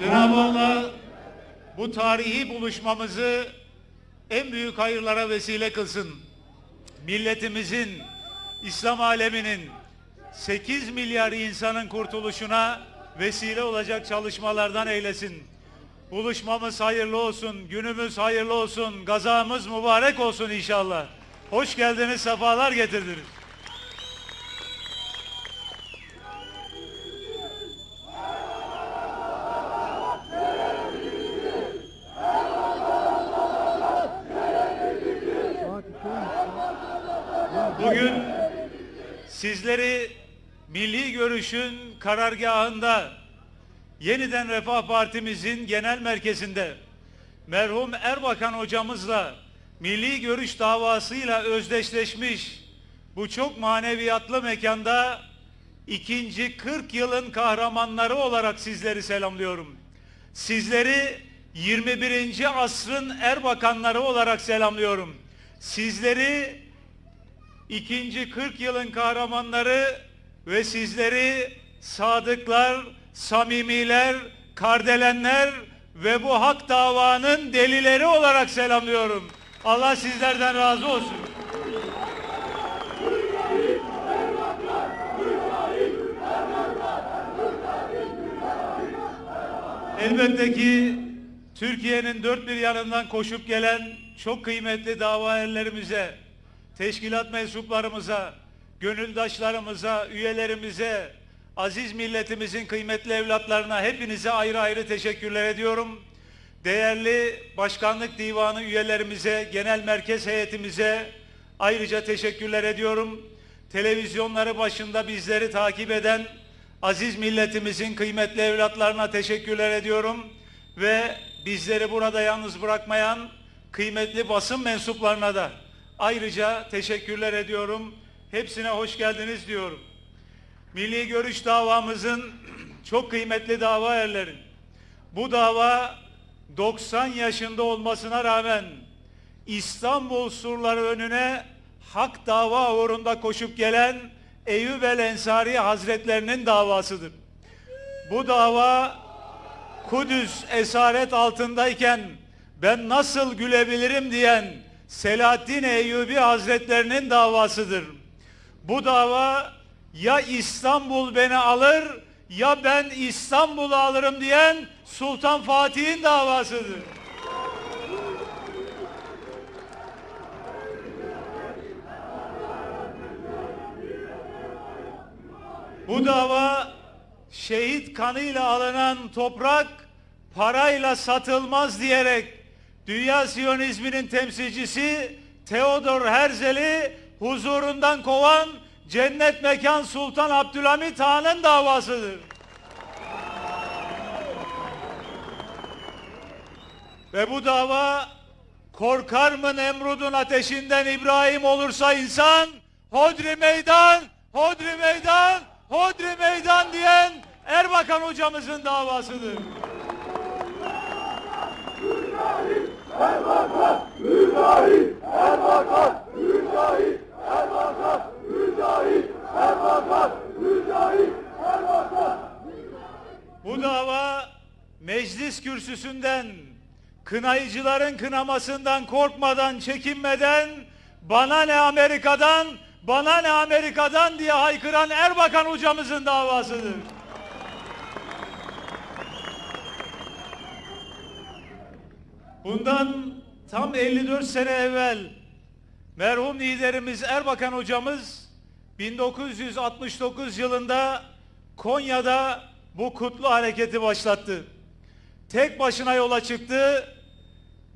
Cenab-ı Allah bu tarihi buluşmamızı en büyük hayırlara vesile kılsın. Milletimizin, İslam aleminin 8 milyar insanın kurtuluşuna vesile olacak çalışmalardan eylesin. Buluşmamız hayırlı olsun, günümüz hayırlı olsun, gazamız mübarek olsun inşallah. Hoş geldiniz, sefalar getirdiniz. Sizleri Milli Görüş'ün karargahında yeniden Refah Partimizin genel merkezinde merhum Erbakan hocamızla Milli Görüş davasıyla özdeşleşmiş bu çok maneviyatlı mekanda ikinci 40 yılın kahramanları olarak sizleri selamlıyorum. Sizleri 21. asrın Erbakanları olarak selamlıyorum. Sizleri ikinci 40 yılın kahramanları ve sizleri sadıklar, samimiler, kardelenler ve bu hak davanın delileri olarak selamlıyorum. Allah sizlerden razı olsun. Elbette ki Türkiye'nin dört bir yanından koşup gelen çok kıymetli dava erlerimize, teşkilat mensuplarımıza, gönüldaşlarımıza, üyelerimize, aziz milletimizin kıymetli evlatlarına hepinize ayrı ayrı teşekkürler ediyorum. Değerli Başkanlık Divanı üyelerimize, genel merkez heyetimize ayrıca teşekkürler ediyorum. Televizyonları başında bizleri takip eden aziz milletimizin kıymetli evlatlarına teşekkürler ediyorum ve bizleri burada yalnız bırakmayan kıymetli basın mensuplarına da ayrıca teşekkürler ediyorum. Hepsine hoş geldiniz diyorum. Milli Görüş davamızın çok kıymetli dava erleri. Bu dava 90 yaşında olmasına rağmen İstanbul surları önüne hak dava uğrunda koşup gelen Eyüp el Ensari Hazretlerinin davasıdır. Bu dava Kudüs esaret altındayken ben nasıl gülebilirim diyen Selahaddin Eyyubi Hazretlerinin davasıdır. Bu dava ya İstanbul beni alır ya ben İstanbul'u alırım diyen Sultan Fatih'in davasıdır. Bu dava şehit kanıyla alınan toprak parayla satılmaz diyerek Dünya Siyonizminin temsilcisi Theodor Herzl'i huzurundan kovan Cennet Mekan Sultan Abdülhamit Han'ın davasıdır. Ve bu dava korkar mı Nemrud'un ateşinden İbrahim olursa insan Hodri meydan, Hodri meydan, Hodri meydan diyen Erbakan hocamızın davasıdır. Bu dava meclis kürsüsünden kınayıcıların kınamasından korkmadan, çekinmeden bana ne Amerika'dan, bana ne Amerika'dan diye haykıran Erbakan hocamızın davasıdır. Bundan tam 54 sene evvel merhum liderimiz Erbakan hocamız 1969 yılında Konya'da bu kutlu hareketi başlattı. Tek başına yola çıktı.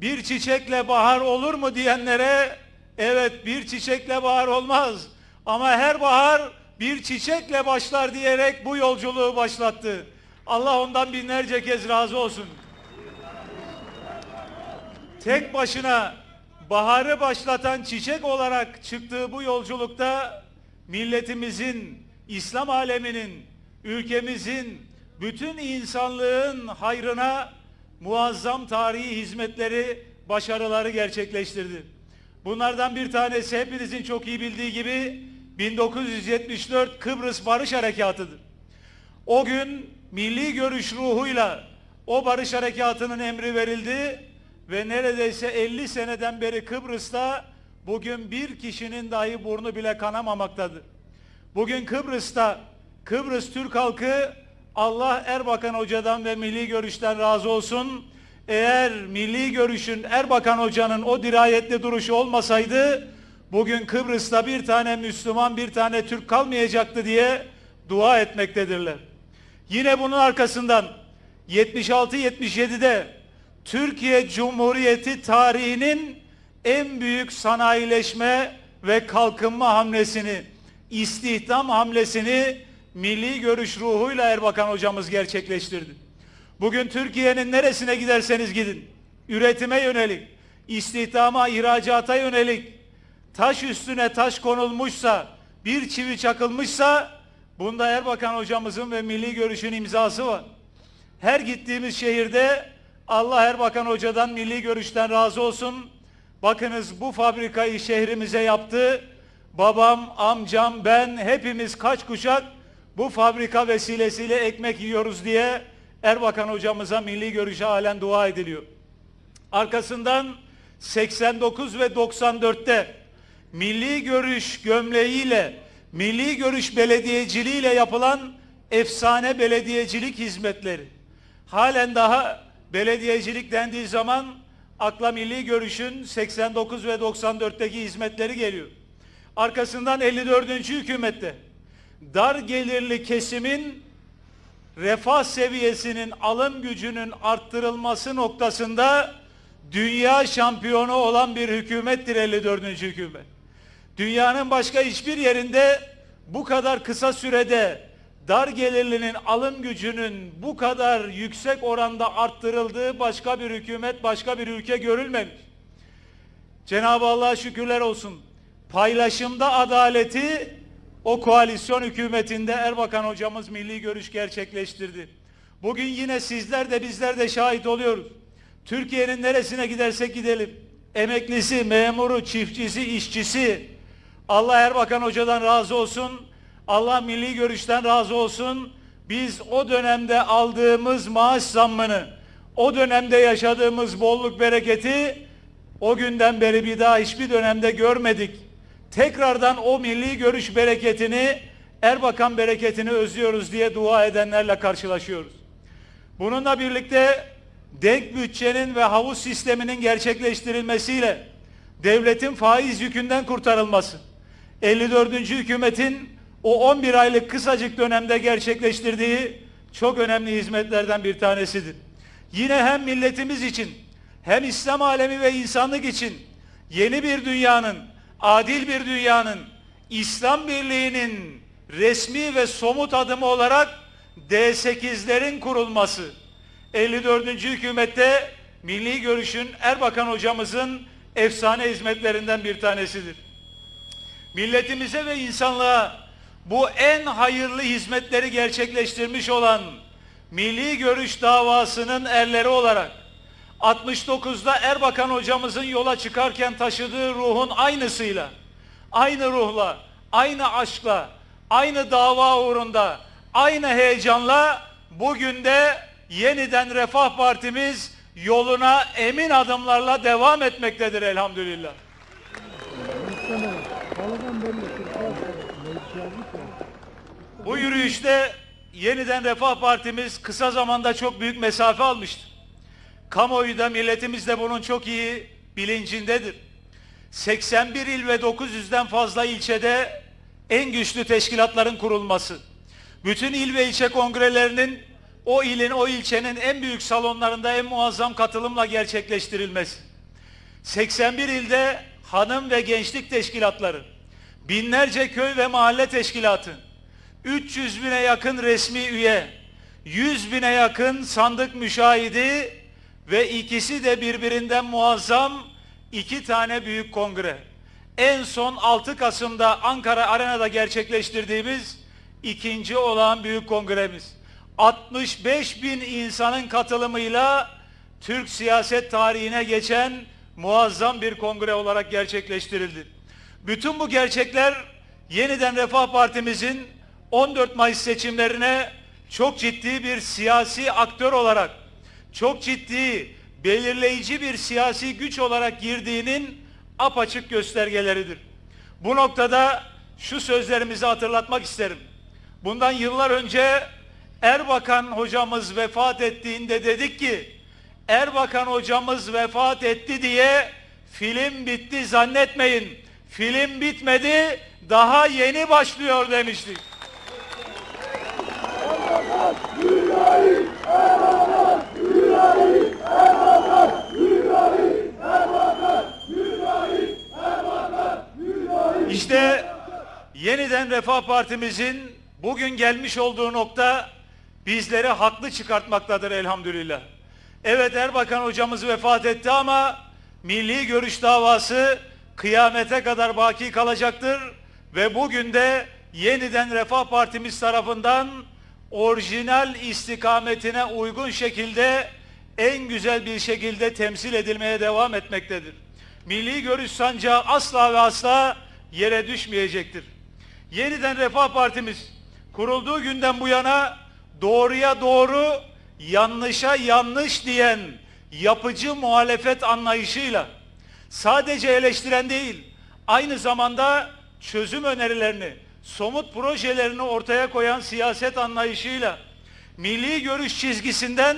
Bir çiçekle bahar olur mu diyenlere evet bir çiçekle bahar olmaz. Ama her bahar bir çiçekle başlar diyerek bu yolculuğu başlattı. Allah ondan binlerce kez razı olsun. Tek başına baharı başlatan çiçek olarak çıktığı bu yolculukta milletimizin, İslam aleminin, ülkemizin, bütün insanlığın hayrına muazzam tarihi hizmetleri, başarıları gerçekleştirdi. Bunlardan bir tanesi hepinizin çok iyi bildiği gibi 1974 Kıbrıs Barış Harekatı'dır. O gün milli görüş ruhuyla o barış harekatının emri verildi ve neredeyse 50 seneden beri Kıbrıs'ta bugün bir kişinin dahi burnu bile kanamamaktadır. Bugün Kıbrıs'ta Kıbrıs Türk halkı Allah Erbakan Hoca'dan ve Milli Görüş'ten razı olsun. Eğer Milli Görüş'ün Erbakan Hoca'nın o dirayetli duruşu olmasaydı bugün Kıbrıs'ta bir tane Müslüman bir tane Türk kalmayacaktı diye dua etmektedirler. Yine bunun arkasından 76-77'de Türkiye Cumhuriyeti tarihinin en büyük sanayileşme ve kalkınma hamlesini, istihdam hamlesini milli görüş ruhuyla Erbakan hocamız gerçekleştirdi. Bugün Türkiye'nin neresine giderseniz gidin, üretime yönelik, istihdama, ihracata yönelik, taş üstüne taş konulmuşsa, bir çivi çakılmışsa, bunda Erbakan hocamızın ve milli görüşün imzası var. Her gittiğimiz şehirde Allah Erbakan Hoca'dan milli görüşten razı olsun. Bakınız bu fabrikayı şehrimize yaptı. Babam, amcam, ben hepimiz kaç kuşak bu fabrika vesilesiyle ekmek yiyoruz diye Erbakan hocamıza milli görüşe halen dua ediliyor. Arkasından 89 ve 94'te milli görüş gömleğiyle, milli görüş belediyeciliğiyle yapılan efsane belediyecilik hizmetleri. Halen daha belediyecilik dendiği zaman akla milli görüşün 89 ve 94'teki hizmetleri geliyor. Arkasından 54. hükümette dar gelirli kesimin refah seviyesinin alım gücünün arttırılması noktasında dünya şampiyonu olan bir hükümettir 54. hükümet. Dünyanın başka hiçbir yerinde bu kadar kısa sürede dar gelirlinin alım gücünün bu kadar yüksek oranda arttırıldığı başka bir hükümet, başka bir ülke görülmemiş. Cenab-ı Allah'a şükürler olsun. Paylaşımda adaleti o koalisyon hükümetinde Erbakan hocamız milli görüş gerçekleştirdi. Bugün yine sizler de bizler de şahit oluyoruz. Türkiye'nin neresine gidersek gidelim. Emeklisi, memuru, çiftçisi, işçisi. Allah Erbakan hocadan razı olsun. Allah milli görüşten razı olsun. Biz o dönemde aldığımız maaş zammını, o dönemde yaşadığımız bolluk bereketi o günden beri bir daha hiçbir dönemde görmedik. Tekrardan o milli görüş bereketini, Erbakan bereketini özlüyoruz diye dua edenlerle karşılaşıyoruz. Bununla birlikte denk bütçenin ve havuz sisteminin gerçekleştirilmesiyle devletin faiz yükünden kurtarılması, 54. hükümetin o 11 aylık kısacık dönemde gerçekleştirdiği çok önemli hizmetlerden bir tanesidir. Yine hem milletimiz için hem İslam alemi ve insanlık için yeni bir dünyanın, adil bir dünyanın, İslam birliğinin resmi ve somut adımı olarak D8'lerin kurulması, 54. hükümette milli görüşün Erbakan hocamızın efsane hizmetlerinden bir tanesidir. Milletimize ve insanlığa bu en hayırlı hizmetleri gerçekleştirmiş olan milli görüş davasının erleri olarak 69'da Erbakan hocamızın yola çıkarken taşıdığı ruhun aynısıyla, aynı ruhla, aynı aşkla, aynı dava uğrunda, aynı heyecanla bugün de yeniden Refah Partimiz yoluna emin adımlarla devam etmektedir elhamdülillah. Bu yürüyüşte yeniden Refah Partimiz kısa zamanda çok büyük mesafe almıştı. Kamuoyu da milletimiz de bunun çok iyi bilincindedir. 81 il ve 900'den fazla ilçede en güçlü teşkilatların kurulması, bütün il ve ilçe kongrelerinin o ilin, o ilçenin en büyük salonlarında en muazzam katılımla gerçekleştirilmesi, 81 ilde hanım ve gençlik teşkilatları, binlerce köy ve mahalle teşkilatı, 300 bine yakın resmi üye, 100 bine yakın sandık müşahidi ve ikisi de birbirinden muazzam iki tane büyük kongre. En son 6 Kasım'da Ankara Arena'da gerçekleştirdiğimiz ikinci olan büyük kongremiz. 65 bin insanın katılımıyla Türk siyaset tarihine geçen muazzam bir kongre olarak gerçekleştirildi. Bütün bu gerçekler yeniden Refah Partimizin 14 Mayıs seçimlerine çok ciddi bir siyasi aktör olarak çok ciddi, belirleyici bir siyasi güç olarak girdiğinin apaçık göstergeleridir. Bu noktada şu sözlerimizi hatırlatmak isterim. Bundan yıllar önce Erbakan hocamız vefat ettiğinde dedik ki Erbakan hocamız vefat etti diye film bitti zannetmeyin. Film bitmedi, daha yeni başlıyor demiştik. İşte yeniden Refah Partimizin bugün gelmiş olduğu nokta bizleri haklı çıkartmaktadır elhamdülillah. Evet Erbakan hocamız vefat etti ama milli görüş davası kıyamete kadar baki kalacaktır ve bugün de yeniden Refah Partimiz tarafından orijinal istikametine uygun şekilde en güzel bir şekilde temsil edilmeye devam etmektedir. Milli görüş sancağı asla ve asla yere düşmeyecektir. Yeniden Refah Partimiz kurulduğu günden bu yana doğruya doğru, yanlışa yanlış diyen yapıcı muhalefet anlayışıyla sadece eleştiren değil, aynı zamanda çözüm önerilerini, somut projelerini ortaya koyan siyaset anlayışıyla milli görüş çizgisinden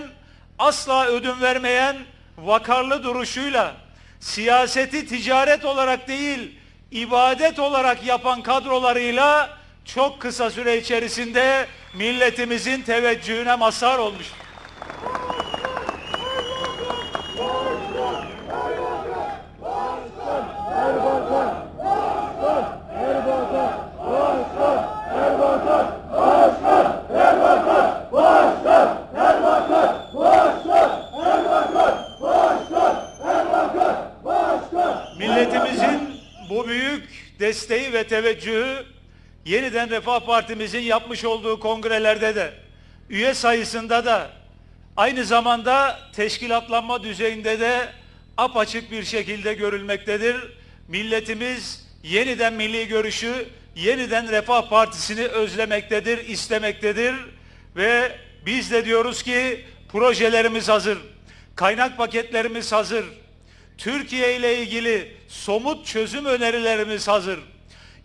asla ödün vermeyen vakarlı duruşuyla siyaseti ticaret olarak değil ibadet olarak yapan kadrolarıyla çok kısa süre içerisinde milletimizin teveccühüne mazhar olmuş. Ve teveccühü yeniden Refah Partimizin yapmış olduğu kongrelerde de üye sayısında da aynı zamanda teşkilatlanma düzeyinde de apaçık bir şekilde görülmektedir. Milletimiz yeniden milli görüşü, yeniden Refah Partisi'ni özlemektedir, istemektedir ve biz de diyoruz ki projelerimiz hazır, kaynak paketlerimiz hazır, Türkiye ile ilgili somut çözüm önerilerimiz hazır.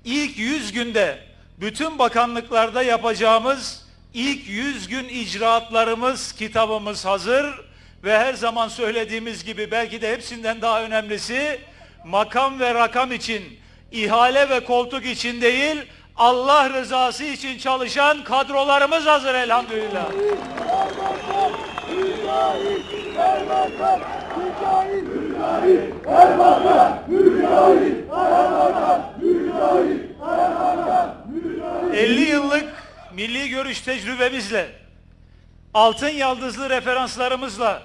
İlk 100 günde bütün bakanlıklarda yapacağımız ilk 100 gün icraatlarımız, kitabımız hazır ve her zaman söylediğimiz gibi belki de hepsinden daha önemlisi makam ve rakam için, ihale ve koltuk için değil, Allah rızası için çalışan kadrolarımız hazır elhamdülillah. Mücahit, Erbakan, Mücahit, Mücahit, Erbakan, Mücahit, Erbakan, Mücahit, Erbakan, Mücahit. 50 yıllık milli görüş tecrübemizle, altın yaldızlı referanslarımızla,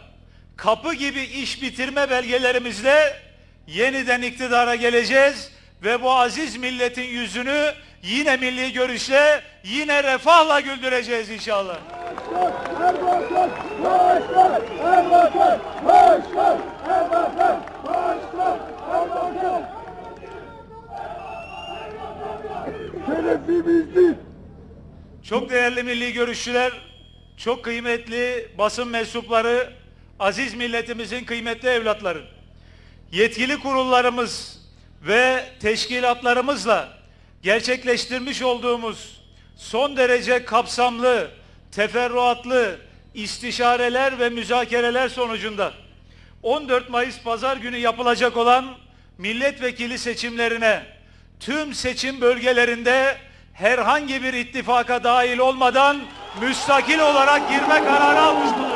kapı gibi iş bitirme belgelerimizle yeniden iktidara geleceğiz ve bu aziz milletin yüzünü yine milli görüşle, yine refahla güldüreceğiz inşallah. Erbakan, Başkan, Erbakan, Başkan, Erbakan, Başkan, Erbakan. Şerefimizdir. Çok değerli milli görüşçüler, çok kıymetli basın mensupları, aziz milletimizin kıymetli evlatları. Yetkili kurullarımız ve teşkilatlarımızla gerçekleştirmiş olduğumuz son derece kapsamlı, teferruatlı istişareler ve müzakereler sonucunda 14 Mayıs pazar günü yapılacak olan milletvekili seçimlerine tüm seçim bölgelerinde herhangi bir ittifaka dahil olmadan müstakil olarak girme kararı almış bulunuyoruz.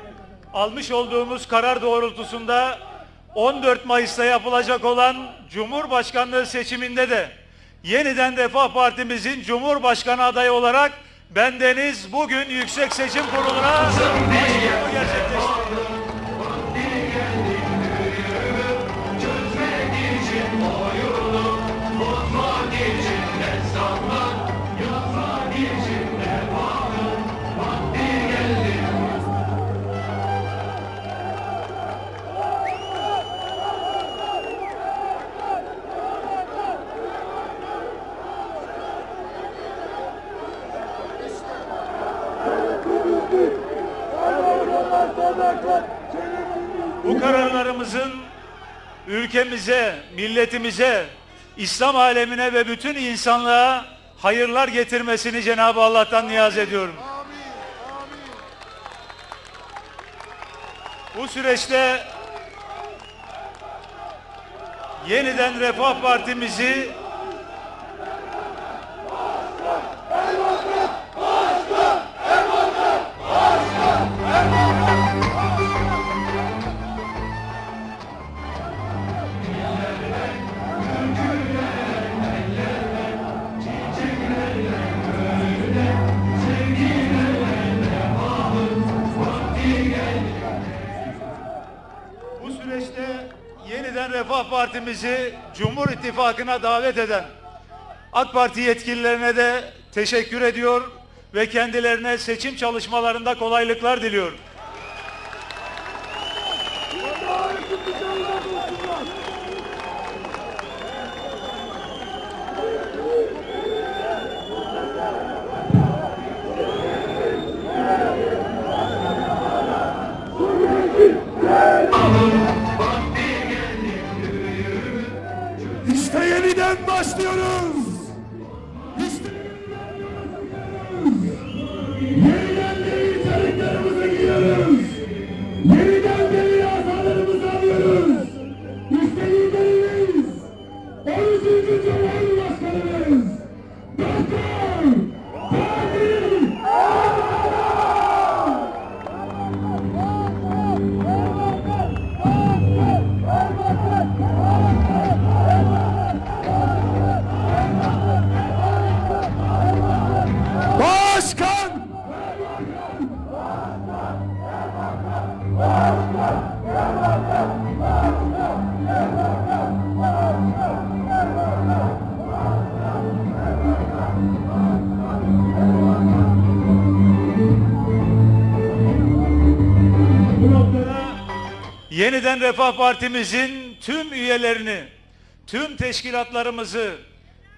almış olduğumuz karar doğrultusunda 14 Mayıs'ta yapılacak olan Cumhurbaşkanlığı seçiminde de yeniden Refah Partimizin Cumhurbaşkanı adayı olarak bendeniz bugün Yüksek Seçim Kurulu'na ülkemize, milletimize, İslam alemine ve bütün insanlığa hayırlar getirmesini Cenab-ı Allah'tan niyaz ediyorum. Bu süreçte yeniden Refah Partimizi Partimizi Cumhur İttifakı'na davet eden AK Parti yetkililerine de teşekkür ediyor ve kendilerine seçim çalışmalarında kolaylıklar diliyorum. İşte yeniden başlıyoruz. Yeniden Refah Partimizin tüm üyelerini, tüm teşkilatlarımızı,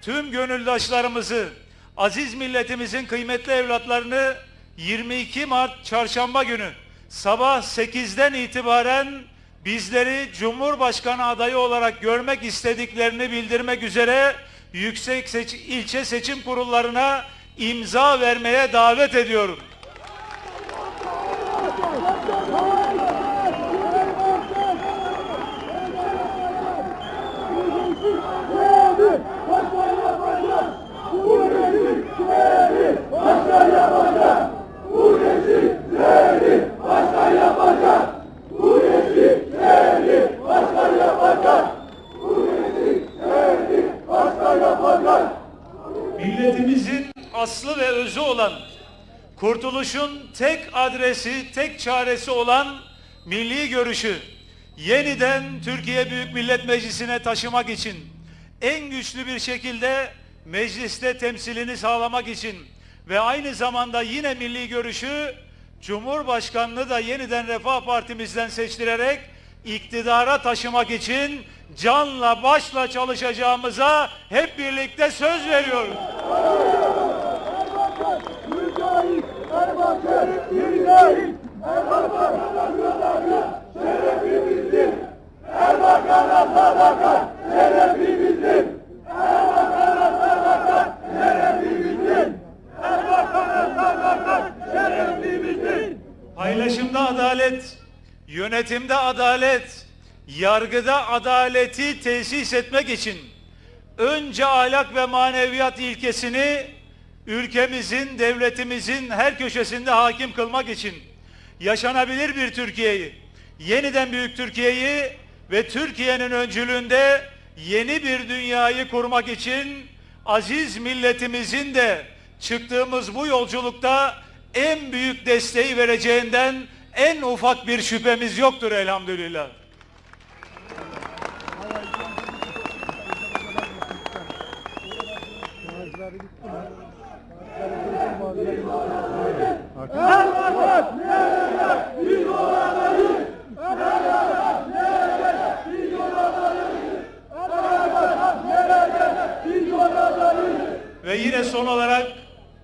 tüm gönüldaşlarımızı, aziz milletimizin kıymetli evlatlarını 22 Mart çarşamba günü sabah 8'den itibaren bizleri Cumhurbaşkanı adayı olarak görmek istediklerini bildirmek üzere yüksek seç- ilçe seçim kurullarına imza vermeye davet ediyorum. Milletimizin aslı ve özü olan, kurtuluşun tek adresi, tek çaresi olan milli görüşü yeniden Türkiye Büyük Millet Meclisi'ne taşımak için, en güçlü bir şekilde mecliste temsilini sağlamak için ve aynı zamanda yine milli görüşü Cumhurbaşkanlığı da yeniden Refah Partimizden seçtirerek iktidara taşımak için canla başla çalışacağımıza hep birlikte söz veriyoruz. Paylaşımda adalet, yönetimde adalet, yargıda adaleti tesis etmek için önce ahlak ve maneviyat ilkesini ülkemizin, devletimizin her köşesinde hakim kılmak için yaşanabilir bir Türkiye'yi, yeniden büyük Türkiye'yi ve Türkiye'nin öncülüğünde yeni bir dünyayı kurmak için aziz milletimizin de çıktığımız bu yolculukta en büyük desteği vereceğinden en ufak bir şüphemiz yoktur elhamdülillah. Erbakan nerede? Biz oradayız. Erbakan nerede? Biz oradayız. Erbakan nerede? Biz oradayız. Ve yine son olarak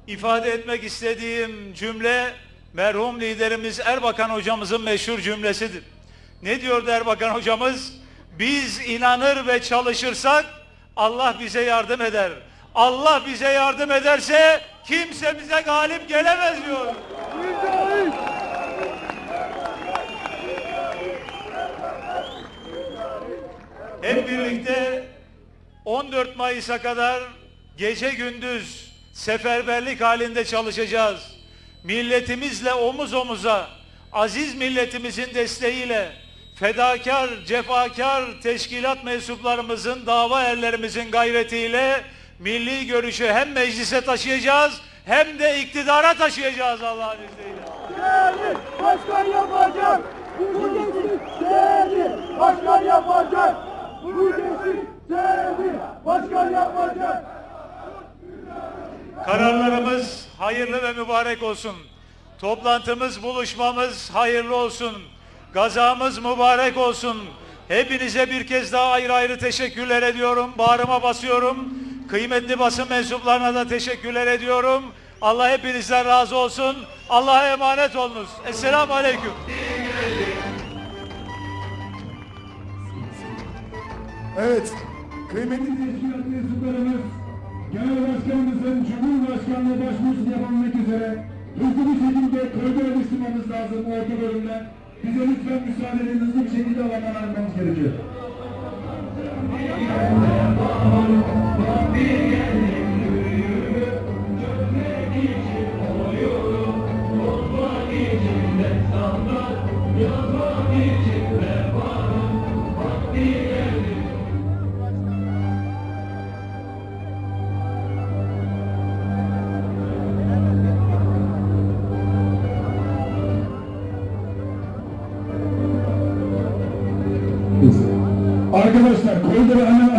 ifade etmek istediğim cümle merhum liderimiz Erbakan hocamızın meşhur cümlesidir. Ne diyordu Erbakan hocamız? Biz inanır ve çalışırsak Allah bize yardım eder. Allah bize yardım ederse kimse bize galip gelemez diyor. Hep birlikte 14 Mayıs'a kadar gece gündüz seferberlik halinde çalışacağız. Milletimizle omuz omuza, aziz milletimizin desteğiyle, fedakar, cefakar teşkilat mensuplarımızın, dava erlerimizin gayretiyle milli görüşü hem meclise taşıyacağız hem de iktidara taşıyacağız Allah'ın izniyle. Değerli başkan yapacak. Bu gençlik değerli başkan yapacak. Bu gençlik değerli başkan yapacak. Kararlarımız hayırlı ve mübarek olsun. Toplantımız, buluşmamız hayırlı olsun. Gazamız mübarek olsun. Hepinize bir kez daha ayrı ayrı teşekkürler ediyorum. Bağrıma basıyorum. Kıymetli basın mensuplarına da teşekkürler ediyorum. Allah hepinizden razı olsun. Allah'a emanet olunuz. Esselamu Aleyküm. Evet, kıymetli teşkilat mensuplarımız, Genel Başkanımızın Cumhurbaşkanlığı başvurusunu yapabilmek üzere hızlı bir şekilde koridora düşürmemiz lazım orta bölümden. Bize lütfen müsaade edin hızlı bir şekilde alana almamız gerekiyor. Thank you. Hemen açalım.